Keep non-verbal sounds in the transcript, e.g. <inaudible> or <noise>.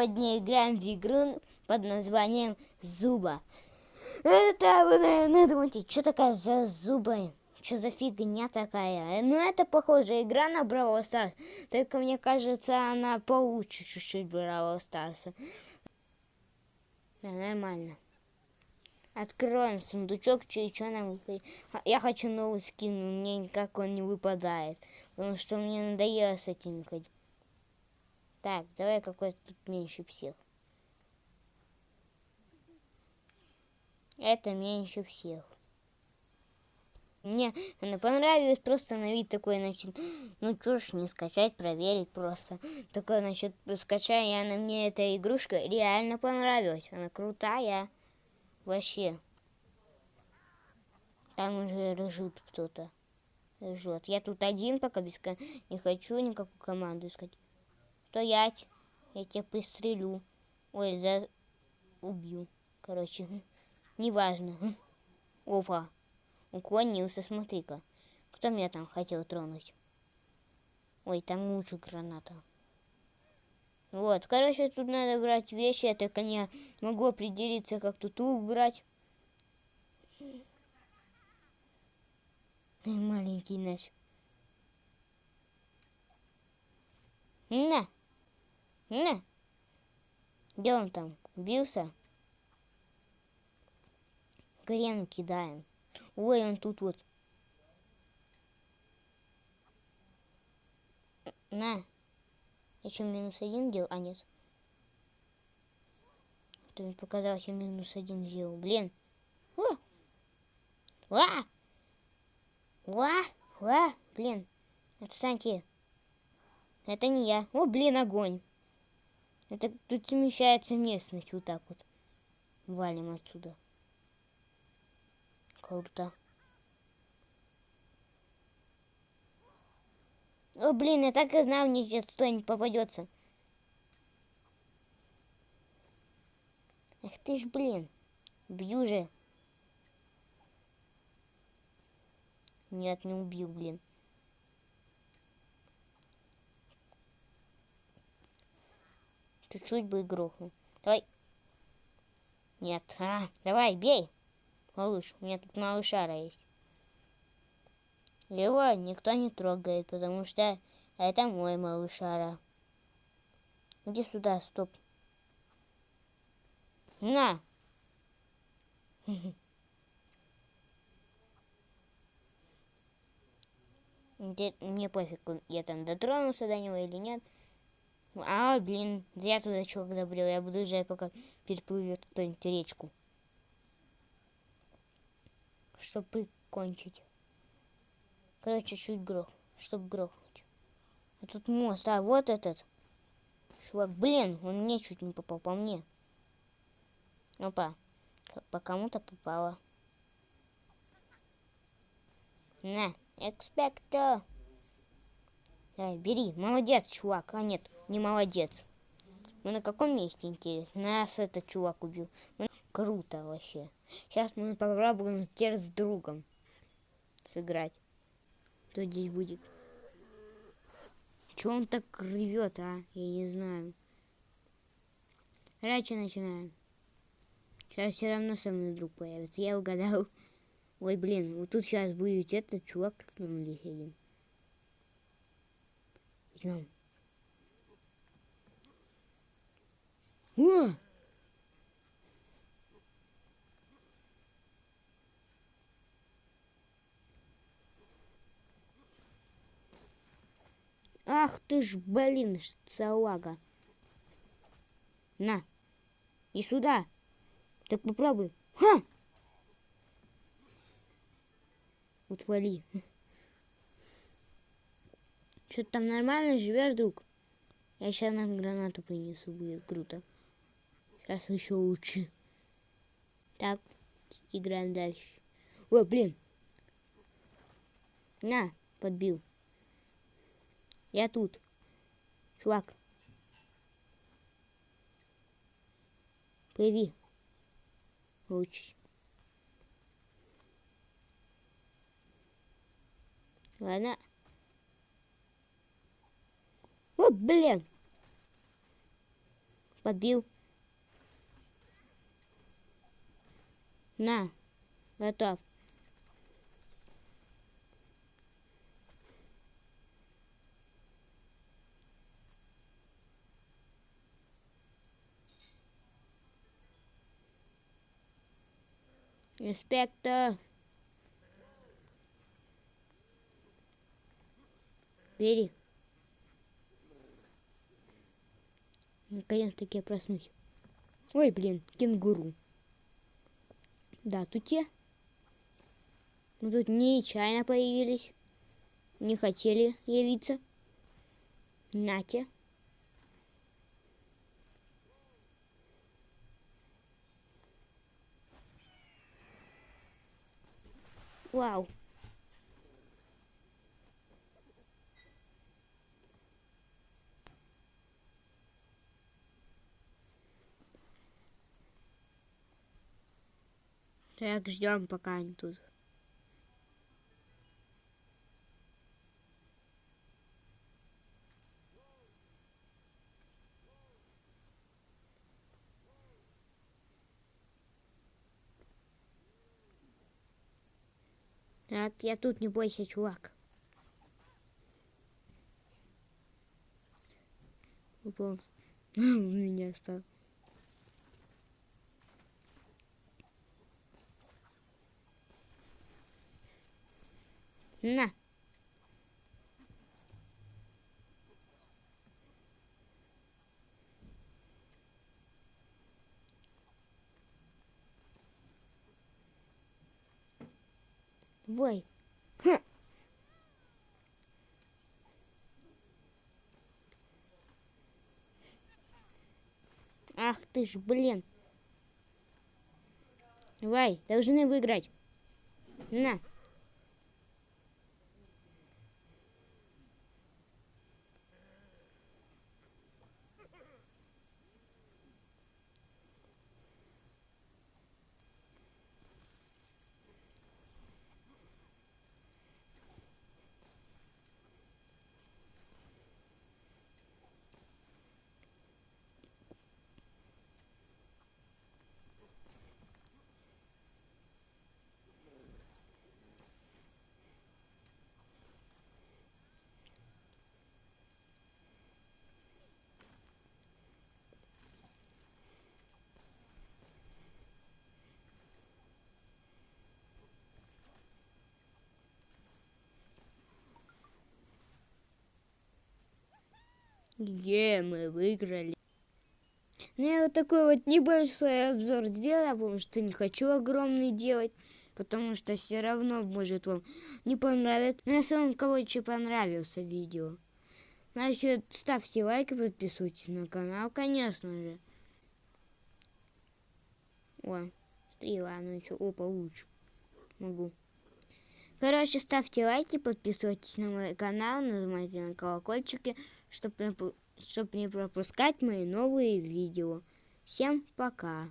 сегодня играем в игру под названием Зуба. Это вы, наверное, думаете, что такая за зубы? Что за фигня такая? Ну, это похожая игра на Бравл Старс. Только мне кажется, она получше чуть-чуть Бравл Старса. Да, нормально. Откроем сундучок, что что нам. Я хочу новый скин, мне никак он не выпадает. Потому что мне надоело с этим ходить. Так, давай какой тут меньше всех. Это меньше всех. Мне она понравилась, просто на вид такой, значит, ну чё ж не скачать, проверить просто. Такой, значит, скачай, и она мне эта игрушка реально понравилась. Она крутая. Вообще. Там уже ржут кто-то. Ржет. Я тут один пока без не хочу никакую команду искать. Стоять. Я тебя пристрелю. Ой, за... Убью. Короче, <laughs> неважно. <laughs> Опа. Уклонился, смотри-ка. Кто меня там хотел тронуть? Ой, там лучше граната. Вот, короче, тут надо брать вещи, я только не могу определиться, как тут убрать. Маленький наш. На! На! Где он там? Убился? Грену кидаем. Ой, он тут вот. На. Я что, минус один делал? А, нет. То мне показалось, я минус один сделал. Блин. О! Ва! Ва! Ва! Блин. Отстаньте. Это не я. О, блин, огонь. Это тут смещается местность вот так вот. Валим отсюда. Круто. О, блин, я так и знал, мне сейчас что-нибудь попадется. Эх ты ж, блин. Бью же. Нет, не убил, блин. Чуть-чуть бы грохнул. Давай. Нет. А, давай, бей. Малыш, у меня тут малышара есть. Его никто не трогает, потому что это мой малышара. Иди сюда, стоп. На! <laughs> Мне пофиг, я там дотронулся до него или нет. А, блин, зря туда чувак забрел. Я буду ждать, пока переплывет кто-нибудь речку. Чтобы прикончить. Короче, чуть грох, чтобы грохнуть. А тут мост, а вот этот. Чувак, блин, он мне чуть не попал по мне. Опа, по кому-то попало. На, экспекто. Давай, бери. Молодец, чувак. А нет, не молодец. Мы на каком месте, интересно? Нас этот чувак убил. Мы... Круто вообще. Сейчас мы попробуем теперь с другом сыграть. Кто здесь будет? Чего он так рвет, а? Я не знаю. Раньше начинаем. Сейчас все равно со мной друг появится. Я угадал. <laughs> Ой, блин, вот тут сейчас будет этот чувак, как нам здесь один. Идем. О! Ах ты ж, блин, салага. На. И сюда. Так попробуй. Ха! Утвали. Что ты там нормально живешь, друг? Я сейчас нам гранату принесу, будет круто. Сейчас еще лучше. Так, играем дальше. Ой, блин. На, подбил. Я тут. Чувак. Плыви. Лучше. Ладно. О, блин. Подбил. На. Готов. Инспектор. Бери. Наконец-таки я проснусь. Ой, блин, кенгуру. Да, тут те. Мы тут нечаянно появились. Не хотели явиться. Нате. Вау. Так, ждем, пока они тут. Так, я тут, не бойся, чувак. Упал. <laughs> У меня стал. На. Вой. Хм. Ах ты ж, блин. Давай, должны выиграть. На. Где мы выиграли? Ну, я вот такой вот небольшой обзор сделала, потому что не хочу огромный делать, потому что все равно может вам не понравится. Но если вам, короче, понравился видео, значит, ставьте лайк и подписывайтесь на канал, конечно же. О, смотри, ладно, еще, опа, лучше. Могу. Короче, ставьте лайки, подписывайтесь на мой канал, нажимайте на колокольчики чтобы чтоб не пропускать мои новые видео. Всем пока!